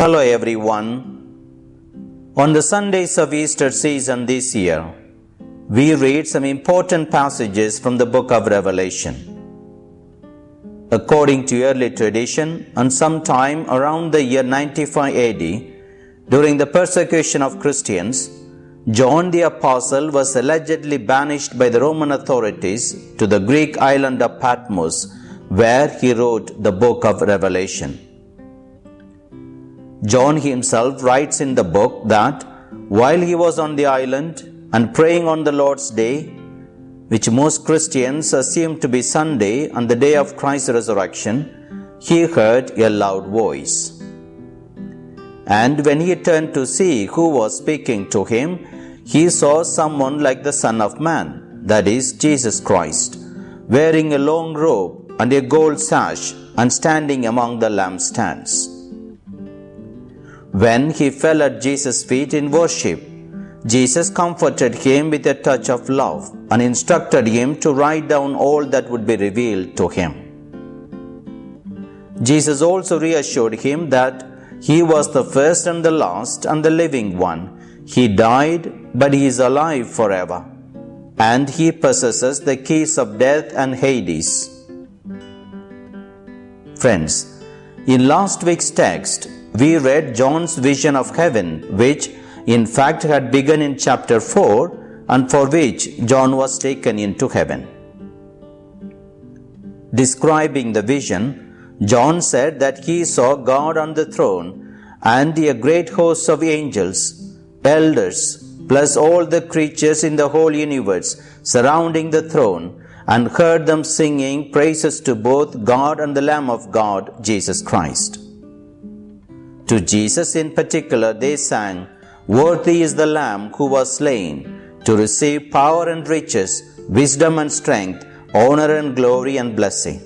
Hello everyone. On the Sundays of Easter season this year, we read some important passages from the book of Revelation. According to early tradition, on some time around the year 95 AD, during the persecution of Christians, John the Apostle was allegedly banished by the Roman authorities to the Greek island of Patmos, where he wrote the book of Revelation. John himself writes in the book that while he was on the island and praying on the Lord's Day, which most Christians assume to be Sunday on the day of Christ's resurrection, he heard a loud voice. And when he turned to see who was speaking to him, he saw someone like the Son of Man, that is, Jesus Christ, wearing a long robe and a gold sash and standing among the lampstands. When he fell at Jesus' feet in worship, Jesus comforted him with a touch of love and instructed him to write down all that would be revealed to him. Jesus also reassured him that he was the first and the last and the living one. He died, but he is alive forever. And he possesses the keys of death and Hades. Friends, in last week's text, we read John's vision of heaven, which in fact had begun in chapter 4 and for which John was taken into heaven. Describing the vision, John said that he saw God on the throne and a great host of angels, elders, plus all the creatures in the whole universe surrounding the throne and heard them singing praises to both God and the Lamb of God, Jesus Christ. To Jesus in particular, they sang, Worthy is the Lamb who was slain to receive power and riches, wisdom and strength, honor and glory and blessing.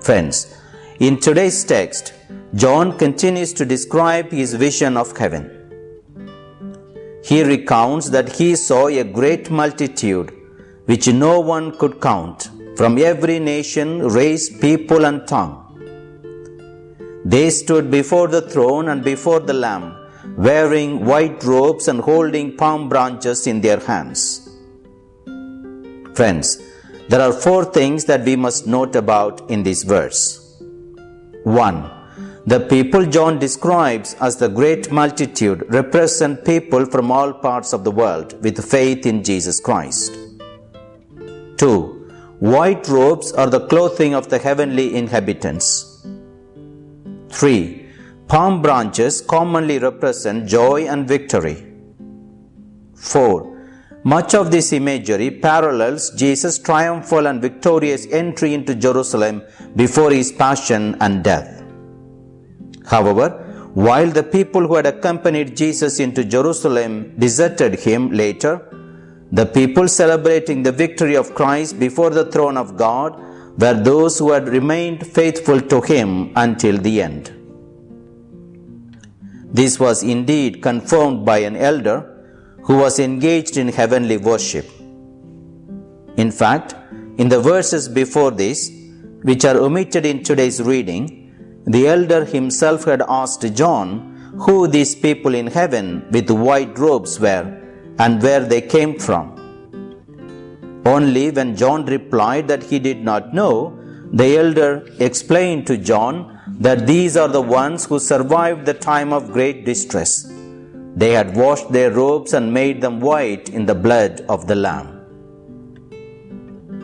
Friends, in today's text, John continues to describe his vision of heaven. He recounts that he saw a great multitude which no one could count from every nation, race, people, and tongue. They stood before the throne and before the Lamb, wearing white robes and holding palm branches in their hands. Friends, there are four things that we must note about in this verse. 1. The people John describes as the great multitude represent people from all parts of the world with faith in Jesus Christ. 2. White robes are the clothing of the heavenly inhabitants. 3. Palm branches commonly represent joy and victory. 4. Much of this imagery parallels Jesus' triumphal and victorious entry into Jerusalem before his passion and death. However, while the people who had accompanied Jesus into Jerusalem deserted him later, the people celebrating the victory of Christ before the throne of God were those who had remained faithful to him until the end. This was indeed confirmed by an elder who was engaged in heavenly worship. In fact, in the verses before this, which are omitted in today's reading, the elder himself had asked John who these people in heaven with white robes were and where they came from. Only when John replied that he did not know, the elder explained to John that these are the ones who survived the time of great distress. They had washed their robes and made them white in the blood of the Lamb.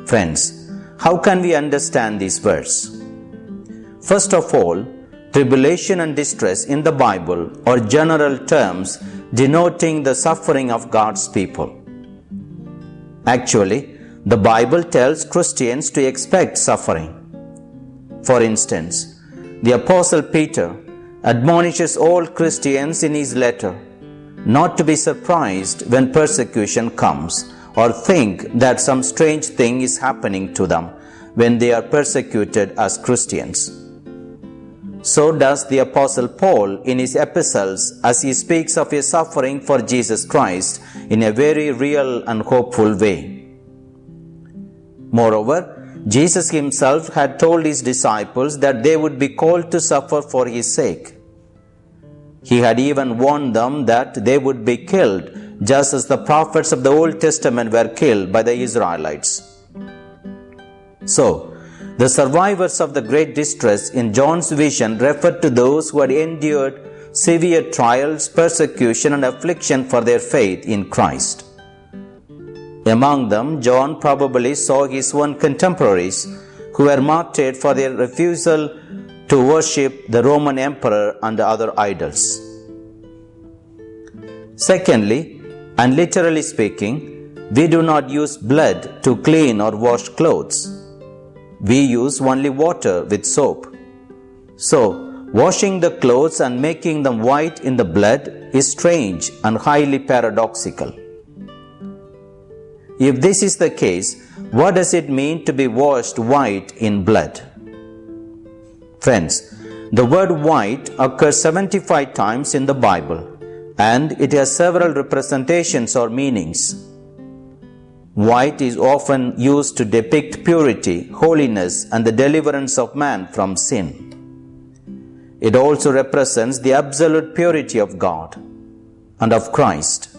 Friends, how can we understand this verse? First of all, tribulation and distress in the Bible are general terms denoting the suffering of God's people. Actually, the Bible tells Christians to expect suffering. For instance, the Apostle Peter admonishes all Christians in his letter not to be surprised when persecution comes or think that some strange thing is happening to them when they are persecuted as Christians. So does the Apostle Paul in his epistles as he speaks of his suffering for Jesus Christ in a very real and hopeful way. Moreover, Jesus himself had told his disciples that they would be called to suffer for his sake. He had even warned them that they would be killed, just as the prophets of the Old Testament were killed by the Israelites. So, the survivors of the great distress in John's vision referred to those who had endured severe trials, persecution, and affliction for their faith in Christ. Among them, John probably saw his own contemporaries who were martyred for their refusal to worship the Roman emperor and other idols. Secondly, and literally speaking, we do not use blood to clean or wash clothes. We use only water with soap. So, Washing the clothes and making them white in the blood is strange and highly paradoxical. If this is the case, what does it mean to be washed white in blood? Friends, the word white occurs 75 times in the Bible and it has several representations or meanings. White is often used to depict purity, holiness, and the deliverance of man from sin. It also represents the absolute purity of God and of Christ.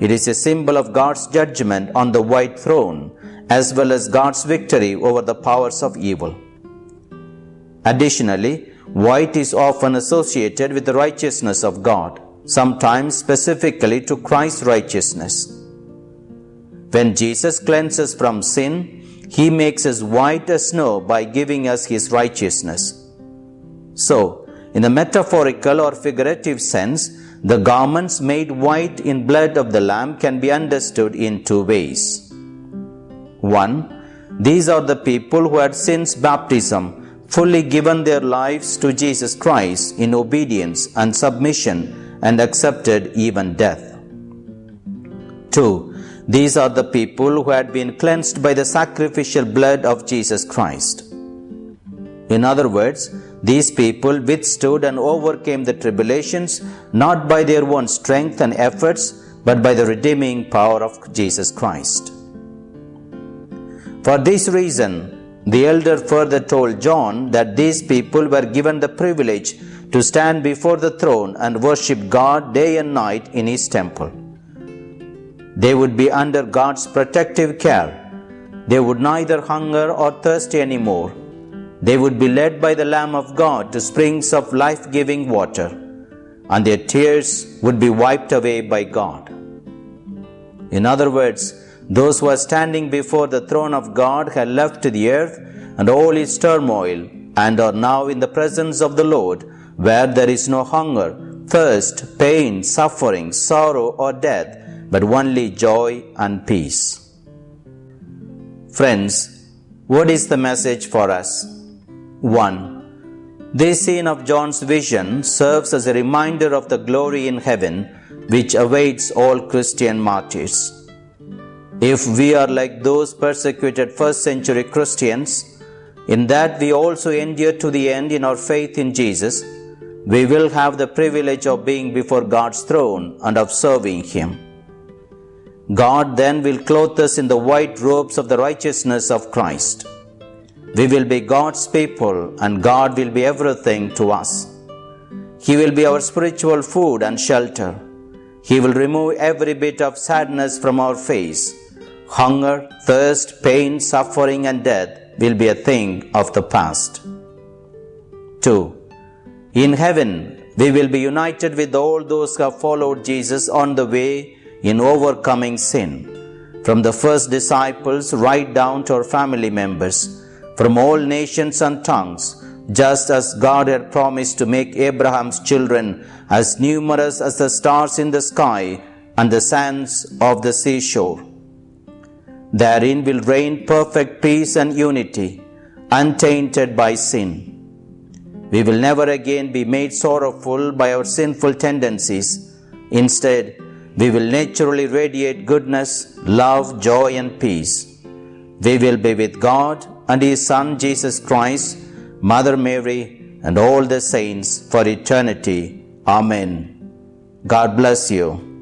It is a symbol of God's judgment on the white throne as well as God's victory over the powers of evil. Additionally, white is often associated with the righteousness of God, sometimes specifically to Christ's righteousness. When Jesus cleanses from sin, he makes us white as snow by giving us his righteousness. So, in the metaphorical or figurative sense, the garments made white in blood of the Lamb can be understood in two ways. 1. These are the people who had since baptism fully given their lives to Jesus Christ in obedience and submission and accepted even death. 2. These are the people who had been cleansed by the sacrificial blood of Jesus Christ. In other words, these people withstood and overcame the tribulations not by their own strength and efforts, but by the redeeming power of Jesus Christ. For this reason, the elder further told John that these people were given the privilege to stand before the throne and worship God day and night in His temple. They would be under God's protective care. They would neither hunger or thirst anymore they would be led by the Lamb of God to springs of life giving water, and their tears would be wiped away by God. In other words, those who are standing before the throne of God have left the earth and all its turmoil and are now in the presence of the Lord, where there is no hunger, thirst, pain, suffering, sorrow, or death, but only joy and peace. Friends, what is the message for us? 1. This scene of John's vision serves as a reminder of the glory in heaven which awaits all Christian martyrs. If we are like those persecuted first century Christians, in that we also endure to the end in our faith in Jesus, we will have the privilege of being before God's throne and of serving Him. God then will clothe us in the white robes of the righteousness of Christ. We will be God's people and God will be everything to us. He will be our spiritual food and shelter. He will remove every bit of sadness from our face. Hunger, thirst, pain, suffering, and death will be a thing of the past. 2. In heaven, we will be united with all those who have followed Jesus on the way in overcoming sin, from the first disciples right down to our family members from all nations and tongues, just as God had promised to make Abraham's children as numerous as the stars in the sky and the sands of the seashore. Therein will reign perfect peace and unity, untainted by sin. We will never again be made sorrowful by our sinful tendencies. Instead, we will naturally radiate goodness, love, joy, and peace. We will be with God and His Son Jesus Christ, Mother Mary, and all the saints for eternity. Amen. God bless you.